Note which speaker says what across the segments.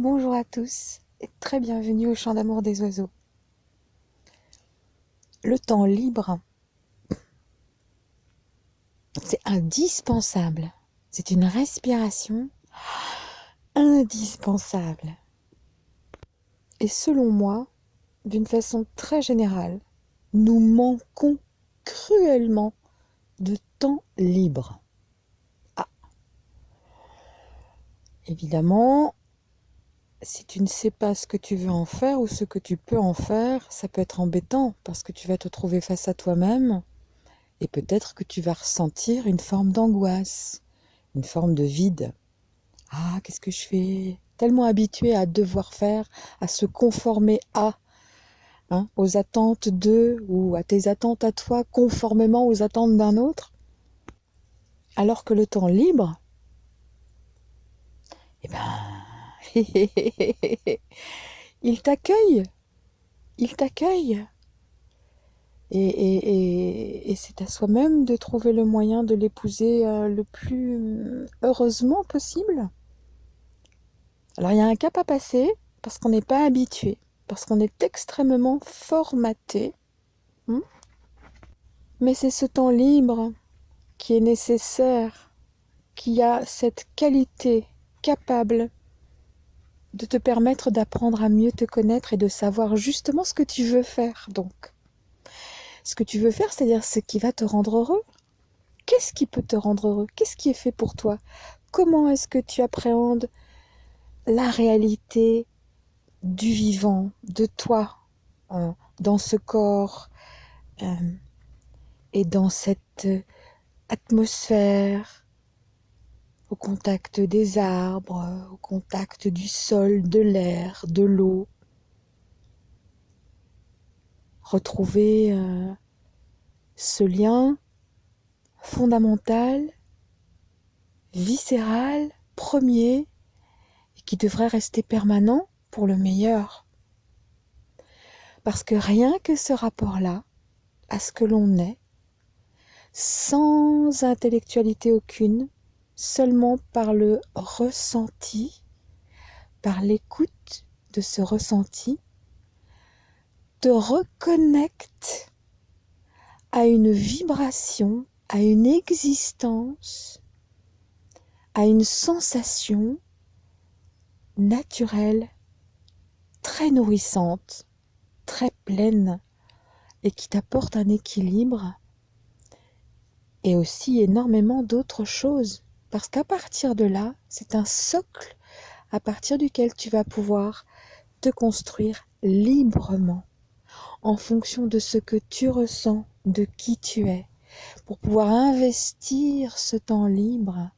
Speaker 1: Bonjour à tous et très bienvenue au Chant d'amour des oiseaux. Le temps libre, c'est indispensable. C'est une respiration indispensable. Et selon moi, d'une façon très générale, nous manquons cruellement de temps libre. Ah. Évidemment, si tu ne sais pas ce que tu veux en faire ou ce que tu peux en faire, ça peut être embêtant parce que tu vas te trouver face à toi-même et peut-être que tu vas ressentir une forme d'angoisse, une forme de vide. Ah, qu'est-ce que je fais? Tellement habitué à devoir faire, à se conformer à, hein, aux attentes d'eux ou à tes attentes à toi, conformément aux attentes d'un autre. Alors que le temps libre, eh ben, il t'accueille. Il t'accueille. Et, c'est à soi-même de trouver le moyen de l'épouser euh, le plus heureusement possible. Alors il y a un cap à passer parce qu'on n'est pas habitué, parce qu'on est extrêmement formaté. Hmm. Mais c'est ce temps libre qui est nécessaire, qui a cette qualité capable de te permettre d'apprendre à mieux te connaître et de savoir justement ce que tu veux faire donc. Ce que tu veux faire, c'est-à-dire ce qui va te rendre heureux. Qu'est-ce qui peut te rendre heureux? Qu'est-ce qui est fait pour toi? Comment est-ce que tu appréhendes la réalité du vivant, de toi, euh, dans ce corps euh, et dans cette atmosphère au contact des arbres, au contact du sol, de l'air, de l'eau. Retrouver euh, ce lien fondamental, viscéral, premier, et qui devrait rester permanent pour le meilleur. Parce que rien que ce rapport-là, à ce que l'on est, sans intellectualité aucune, seulement par le ressenti, par l'écoute de ce ressenti, te reconnecte à une vibration, à une existence, à une sensation naturelle, très nourrissante, très pleine, et qui t'apporte un équilibre et aussi énormément d'autres choses parce qu'à partir de là, c'est un socle à partir duquel tu vas pouvoir te construire librement en fonction de ce que tu ressens, de qui tu es, pour pouvoir investir ce temps libre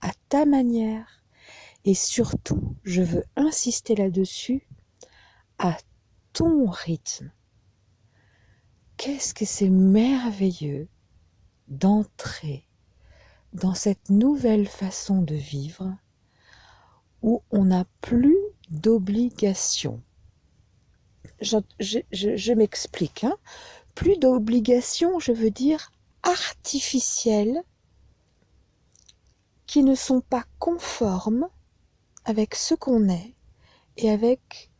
Speaker 1: à ta manière et surtout, je veux insister là-dessus, à ton rythme. Qu'est-ce que c'est merveilleux d'entrer dans cette nouvelle façon de vivre où on n'a plus d'obligation. Je, m'explique. Hein. Plus d'obligations, je veux dire artificielles, qui ne sont pas conformes avec ce qu'on est et avec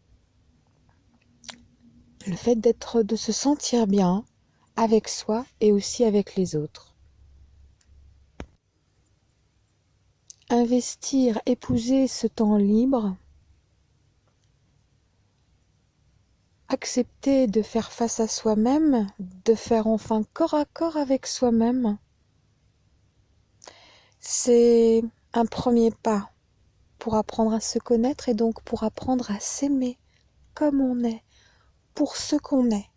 Speaker 1: le fait d'être, de se sentir bien avec soi et aussi avec les autres. Investir, épouser ce temps libre, accepter de faire face à soi-même, de faire enfin corps à corps avec soi-même, c'est un premier pas pour apprendre à se connaître et donc pour apprendre à s'aimer comme on est, pour ce qu'on est,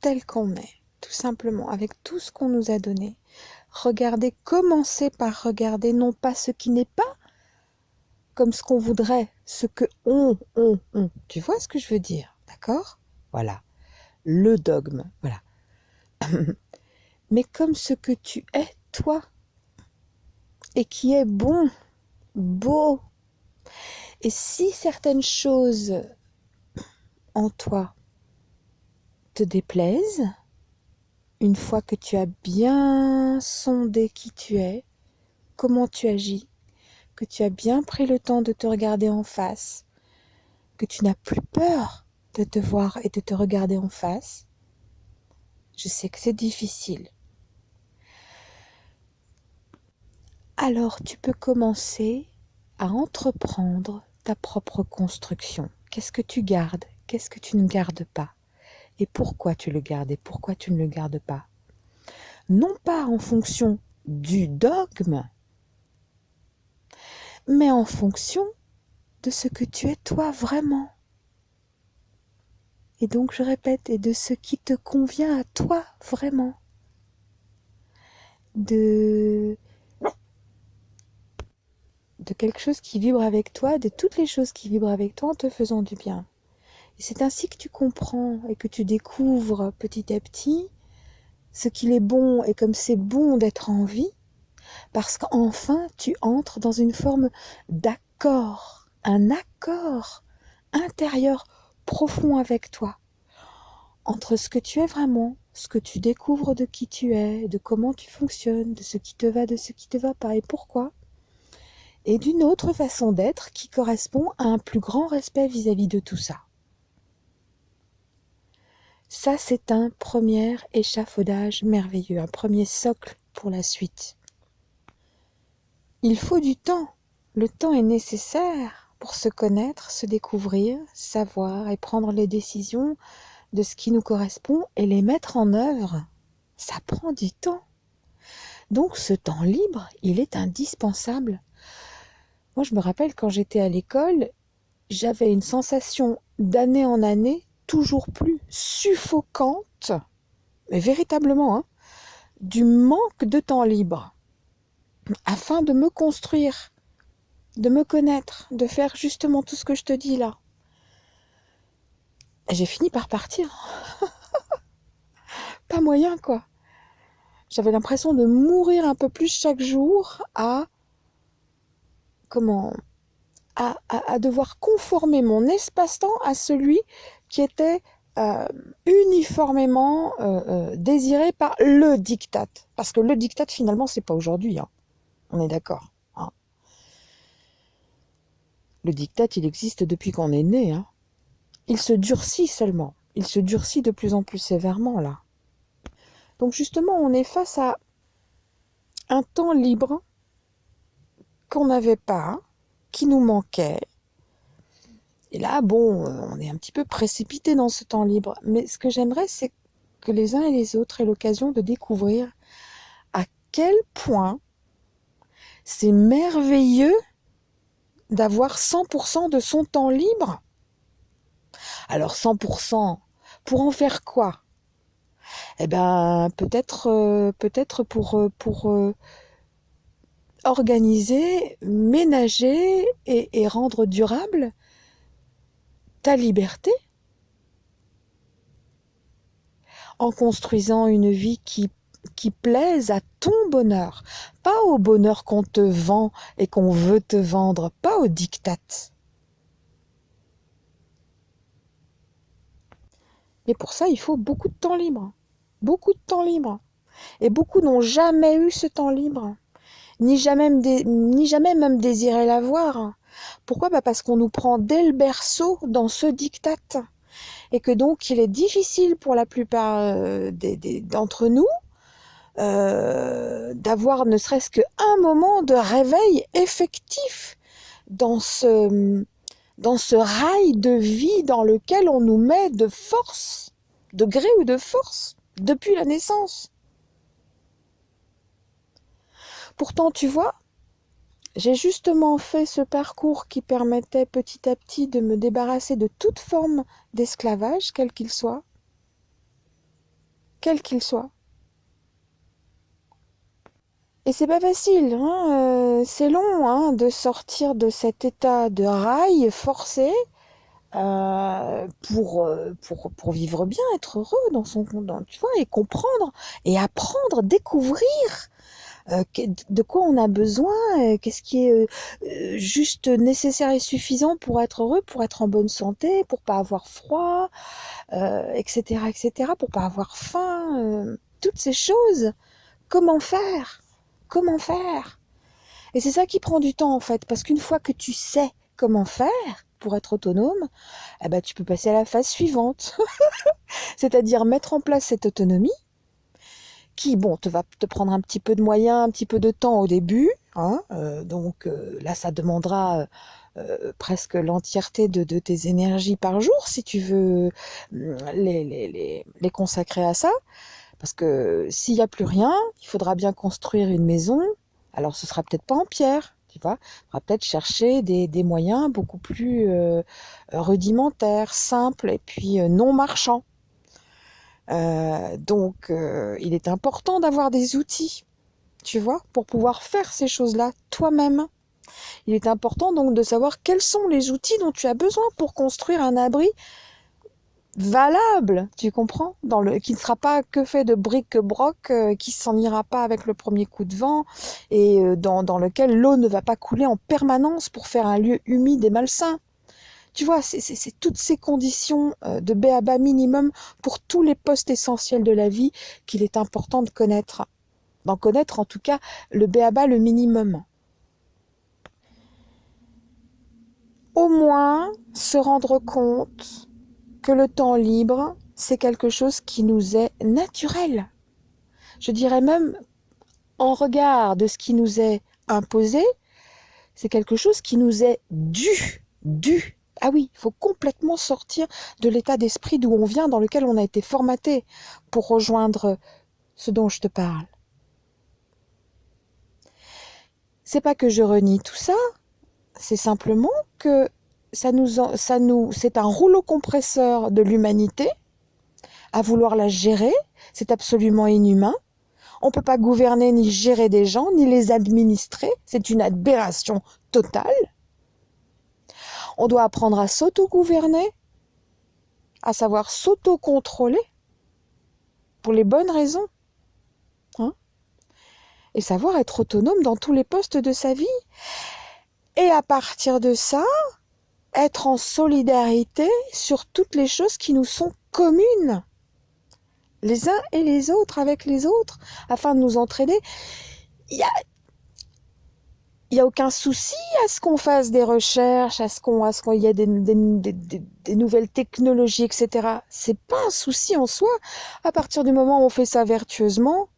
Speaker 1: tel qu'on est, tout simplement, avec tout ce qu'on nous a donné regarder, commencer par regarder non pas ce qui n'est pas comme ce qu'on voudrait, ce que on, on, on. Tu vois ce que je veux dire, d'accord? Voilà, le dogme, voilà. Mais comme ce que tu es, toi, et qui est bon, beau. Et si certaines choses en toi te déplaisent, une fois que tu as bien sondé qui tu es, comment tu agis, que tu as bien pris le temps de te regarder en face, que tu n'as plus peur de te voir et de te regarder en face. Je sais que c'est difficile. Alors tu peux commencer à entreprendre ta propre construction. Qu'est-ce que tu gardes? Qu'est-ce que tu ne gardes pas? Et pourquoi tu le gardes et pourquoi tu ne le gardes pas? Non pas en fonction du dogme, mais en fonction de ce que tu es toi vraiment. Et donc je répète, et de ce qui te convient à toi vraiment. De de quelque chose qui vibre avec toi, de toutes les choses qui vibrent avec toi en te faisant du bien. Et c'est ainsi que tu comprends et que tu découvres petit à petit ce qu'il est bon et comme c'est bon d'être en vie, parce qu'enfin tu entres dans une forme d'accord, un accord intérieur profond avec toi, entre ce que tu es vraiment, ce que tu découvres de qui tu es, de comment tu fonctionnes, de ce qui te va, de ce qui te va pas et pourquoi, et d'une autre façon d'être qui correspond à un plus grand respect vis-à-vis de tout ça. Ça, c'est un premier échafaudage merveilleux, un premier socle pour la suite. Il faut du temps. Le temps est nécessaire pour se connaître, se découvrir, savoir et prendre les décisions de ce qui nous correspond et les mettre en œuvre. Ça prend du temps. Donc ce temps libre, il est indispensable moi, je me rappelle quand j'étais à l'école, j'avais une sensation d'année en année toujours plus suffocante, mais véritablement, hein, du manque de temps libre, afin de me construire, de me connaître, de faire justement tout ce que je te dis là. J'ai fini par partir. Pas moyen, quoi. J'avais l'impression de mourir un peu plus chaque jour à comment à, devoir conformer mon espace-temps à celui qui était euh, uniformément euh, euh, désiré par le diktat. Parce que le diktat, finalement, c'est pas aujourd'hui. Hein. On est d'accord. Hein. Le diktat, il existe depuis qu'on est né. Hein. Il se durcit seulement. Il se durcit de plus en plus sévèrement, là. Donc justement, on est face à un temps libre qu'on n'avait pas, qui nous manquait. Et là, bon, euh, on est un petit peu précipité dans ce temps libre. Mais ce que j'aimerais, c'est que les uns et les autres aient l'occasion de découvrir à quel point c'est merveilleux d'avoir 100% de son temps libre. Alors 100%, pour en faire quoi? Eh ben, peut-être, euh, peut-être pour, euh, pour organiser, ménager et, rendre durable ta liberté en construisant une vie qui, qui plaise à ton bonheur, pas au bonheur qu'on te vend et qu'on veut te vendre, pas au diktat. Mais pour ça, il faut beaucoup de temps libre. Beaucoup de temps libre. Et beaucoup n'ont jamais eu ce temps libre ni jamais, ni jamais même désirer l'avoir. Pourquoi? Bah Parce qu'on nous prend dès le berceau dans ce diktat. Et que donc il est difficile pour la plupart euh, d'entre nous euh, d'avoir ne serait-ce qu'un moment de réveil effectif dans ce, dans ce rail de vie dans lequel on nous met de force, de gré ou de force, depuis la naissance. Pourtant, tu vois, j'ai justement fait ce parcours qui permettait petit à petit de me débarrasser de toute forme d'esclavage, quel qu'il soit. Quel qu'il soit. Et c'est pas facile, hein, euh, c'est long hein, de sortir de cet état de rail forcé euh, pour, euh, pour, vivre bien, être heureux dans son dans, tu vois, et comprendre et apprendre, découvrir de quoi on a besoin, euh, qu'est-ce qui est euh, juste nécessaire et suffisant pour être heureux, pour être en bonne santé, pour pas avoir froid, etc., etc., pour pas avoir faim, toutes ces choses. Comment faire? Comment faire? Et c'est ça qui prend du temps en fait, parce qu'une fois que tu sais comment faire pour être autonome, eh ben, tu peux passer à la phase suivante, c'est-à-dire mettre en place cette autonomie qui, bon, te va te prendre un petit peu de moyens, un petit peu de temps au début, hein, euh, donc euh, là, ça demandera euh, presque l'entièreté de, de, tes énergies par jour si tu veux les, les, les, les consacrer à ça. Parce que s'il n'y a plus rien, il faudra bien construire une maison. Alors ce sera peut-être pas en pierre, tu vois. Il faudra peut-être chercher des, des, moyens beaucoup plus rudimentaires, simples et puis non marchands. Euh, donc euh, il est important d'avoir des outils, tu vois, pour pouvoir faire ces choses-là toi-même. Il est important donc de savoir quels sont les outils dont tu as besoin pour construire un abri valable, tu comprends, dans le, qui ne sera pas que fait de briques-broc, euh, qui s'en ira pas avec le premier coup de vent, et euh, dans, dans, lequel l'eau ne va pas couler en permanence pour faire un lieu humide et malsain. Tu vois, c'est toutes ces conditions euh, de béaba minimum pour tous les postes essentiels de la vie qu'il est important de connaître. D'en connaître en tout cas le béaba le minimum. Au moins se rendre compte que le temps libre, c'est quelque chose qui nous est naturel. Je dirais même, en regard de ce qui nous est imposé, c'est quelque chose qui nous est dû, dû. Ah oui, il faut complètement sortir de l'état d'esprit d'où on vient, dans lequel on a été formaté, pour rejoindre ce dont je te parle. C'est pas que je renie tout ça, c'est simplement que ça nous, ça nous, c'est un rouleau compresseur de l'humanité. À vouloir la gérer, c'est absolument inhumain. On ne peut pas gouverner ni gérer des gens, ni les administrer. C'est une aberration totale. On doit apprendre à s'auto-gouverner, à savoir s'auto-contrôler pour les bonnes raisons. Hein et savoir être autonome dans tous les postes de sa vie. Et à partir de ça, être en solidarité sur toutes les choses qui nous sont communes, les uns et les autres avec les autres, afin de nous a, il y a aucun souci à ce qu'on fasse des recherches, à ce qu'on, qu'il y ait des, nouvelles technologies, etc. C'est pas un souci en soi. À partir du moment où on fait ça vertueusement,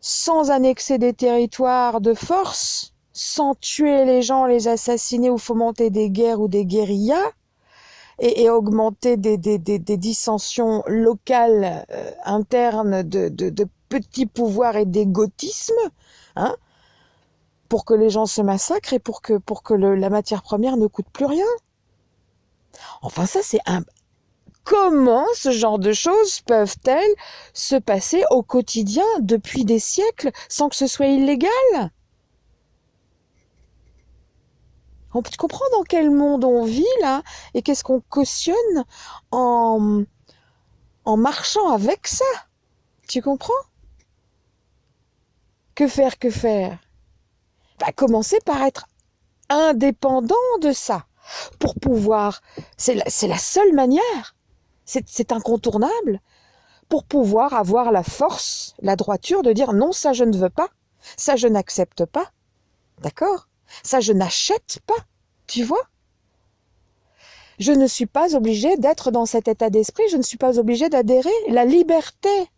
Speaker 1: sans annexer des territoires de force, sans tuer les gens, les assassiner ou fomenter des guerres ou des guérillas, et, augmenter des, dissensions locales euh, internes de, de, de, petits pouvoirs et d'égotisme, hein, pour que les gens se massacrent et pour que, la matière première ne coûte plus rien. Enfin, ça, c'est un... Comment ce genre de choses peuvent-elles se passer au quotidien depuis des siècles sans que ce soit illégal? Tu comprends dans quel monde on vit là et qu'est-ce qu'on cautionne en, en marchant avec ça? Tu comprends? Que faire, que faire? Commencer par être indépendant de ça pour pouvoir... C'est la, la seule manière. C'est incontournable pour pouvoir avoir la force, la droiture de dire non, ça je ne veux pas, ça je n'accepte pas. D'accord? Ça, je n'achète pas, tu vois? Je ne suis pas obligée d'être dans cet état d'esprit, je ne suis pas obligée d'adhérer. La liberté,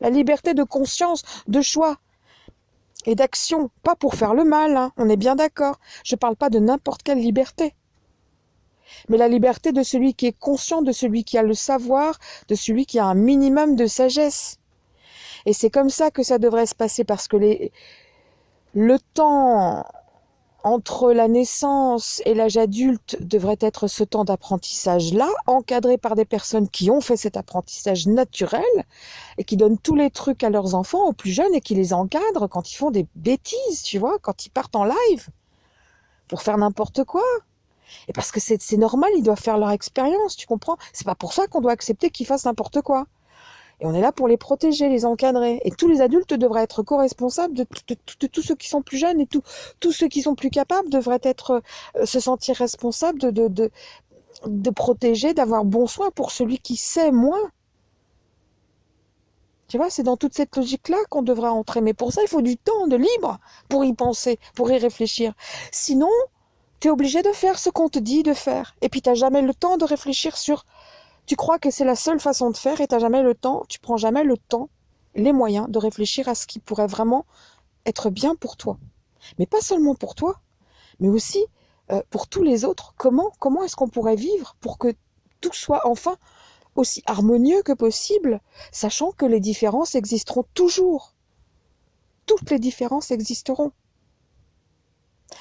Speaker 1: la liberté de conscience, de choix et d'action, pas pour faire le mal, hein, on est bien d'accord. Je ne parle pas de n'importe quelle liberté. Mais la liberté de celui qui est conscient, de celui qui a le savoir, de celui qui a un minimum de sagesse. Et c'est comme ça que ça devrait se passer parce que les, le temps entre la naissance et l'âge adulte devrait être ce temps d'apprentissage-là, encadré par des personnes qui ont fait cet apprentissage naturel et qui donnent tous les trucs à leurs enfants, aux plus jeunes, et qui les encadrent quand ils font des bêtises, tu vois, quand ils partent en live pour faire n'importe quoi. Et parce que c'est normal, ils doivent faire leur expérience, tu comprends? C'est pas pour ça qu'on doit accepter qu'ils fassent n'importe quoi. Et on est là pour les protéger, les encadrer. Et tous les adultes devraient être co-responsables de, tous ceux qui sont plus jeunes et tous ceux qui sont plus capables devraient être euh, se sentir responsables de, de, protéger, d'avoir bon soin pour celui qui sait moins. Tu vois, c'est dans toute cette logique-là qu'on devrait entrer. Mais pour ça, il faut du temps de libre pour y penser, pour y réfléchir. Sinon, tu es obligé de faire ce qu'on te dit de faire. Et puis, tu n'as jamais le temps de réfléchir sur... Tu crois que c'est la seule façon de faire et tu n'as jamais le temps, tu prends jamais le temps, les moyens de réfléchir à ce qui pourrait vraiment être bien pour toi. Mais pas seulement pour toi, mais aussi euh, pour tous les autres. Comment, comment est-ce qu'on pourrait vivre pour que tout soit enfin aussi harmonieux que possible, sachant que les différences existeront toujours. Toutes les différences existeront.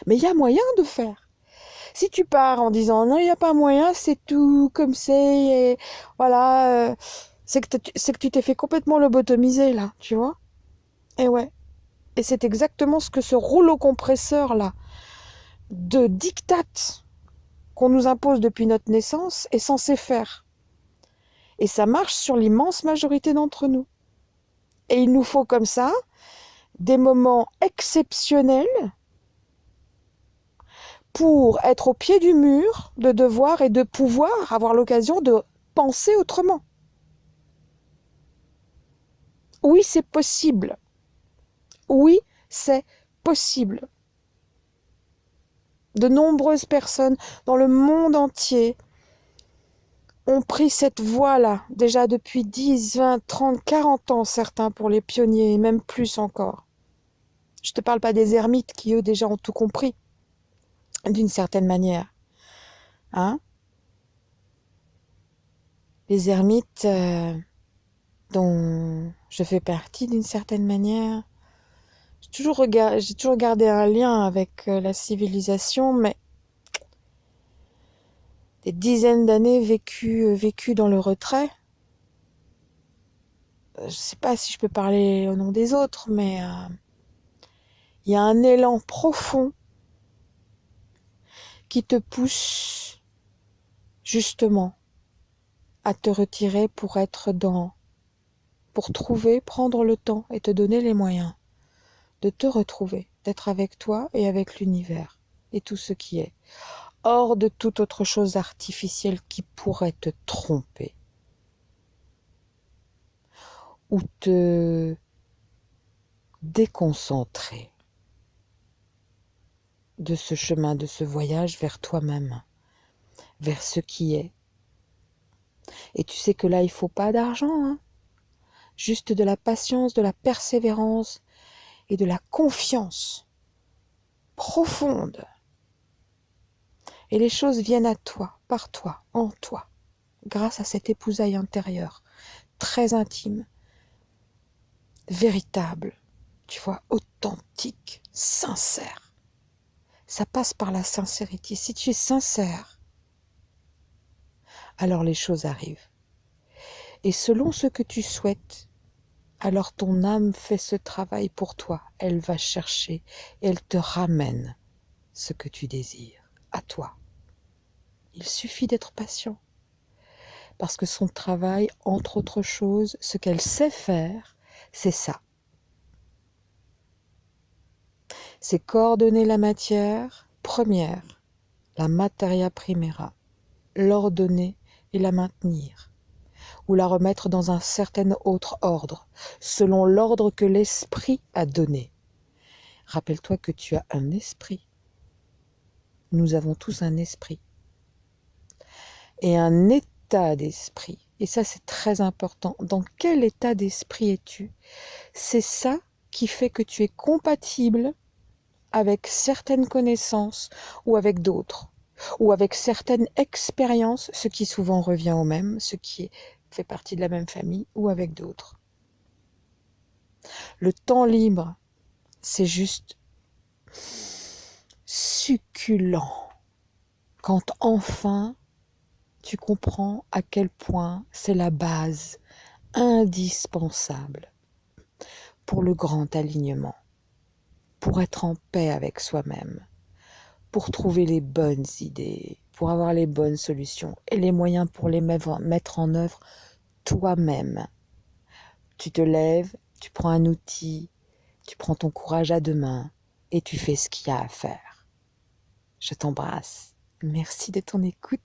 Speaker 1: Mais il y a moyen de faire. Si tu pars en disant non, il n'y a pas moyen, c'est tout comme c'est, voilà, euh, c'est que, tu t'es fait complètement lobotomiser là, tu vois. Et ouais. Et c'est exactement ce que ce rouleau compresseur là de diktat qu'on nous impose depuis notre naissance est censé faire. Et ça marche sur l'immense majorité d'entre nous. Et il nous faut comme ça des moments exceptionnels pour être au pied du mur de devoir et de pouvoir avoir l'occasion de penser autrement. Oui, c'est possible. Oui, c'est possible. De nombreuses personnes dans le monde entier ont pris cette voie-là, déjà depuis 10, 20, 30, 40 ans, certains pour les pionniers, et même plus encore. Je ne te parle pas des ermites qui, eux, déjà ont tout compris, d'une certaine manière. Hein Les ermites euh, dont je fais partie d'une certaine manière, j'ai toujours, toujours gardé un lien avec euh, la civilisation, mais des dizaines d'années vécues, euh, dans le retrait. Je ne sais pas si je peux parler au nom des autres, mais il y a un élan profond qui te pousse justement à te retirer pour être dans, pour trouver, prendre le temps et te donner les moyens de te retrouver, d'être avec toi et avec l'univers et tout ce qui est, hors de toute autre chose artificielle qui pourrait te tromper ou te déconcentrer de ce chemin, de ce voyage vers toi-même, vers ce qui est. Et tu sais que là, il faut pas d'argent, hein juste de la patience, de la persévérance, et de la confiance profonde. Et les choses viennent à toi, par toi, en toi, grâce à cette épousaille intérieure, très intime, véritable, tu vois, authentique, sincère. Ça passe par la sincérité. Si tu es sincère, alors les choses arrivent. Et selon ce que tu souhaites, alors ton âme fait ce travail pour toi. Elle va chercher et elle te ramène ce que tu désires à toi. Il suffit d'être patient. Parce que son travail, entre autres choses, ce qu'elle sait faire, c'est ça. C'est coordonner la matière première, la materia primera, l'ordonner et la maintenir ou la remettre dans un certain autre ordre, selon l'ordre que l'esprit a donné. Rappelle-toi que tu as un esprit. Nous avons tous un esprit. Et un état d'esprit. Et ça, c'est très important. Dans quel état d'esprit es-tu? C'est ça qui fait que tu es compatible avec certaines connaissances ou avec d'autres, ou avec certaines expériences, ce qui souvent revient au même, ce qui fait partie de la même famille ou avec d'autres. Le temps libre, c'est juste succulent quand enfin tu comprends à quel point c'est la base indispensable pour le grand alignement, pour être en paix avec soi-même, pour trouver les bonnes idées, pour avoir les bonnes solutions et les moyens pour les mettre en œuvre toi-même. Tu te lèves, tu prends un outil, tu prends ton courage à deux mains et tu fais ce qu'il y a à faire. Je t'embrasse. Merci de ton écoute.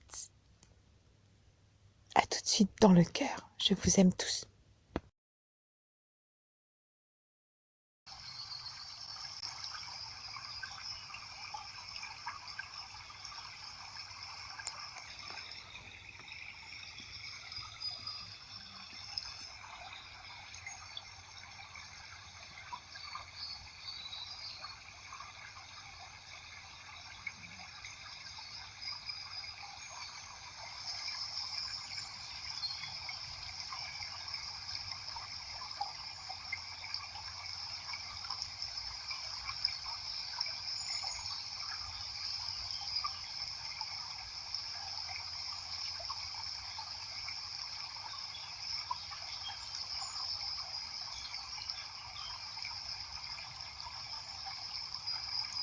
Speaker 1: À tout de suite dans le cœur. Je vous aime tous.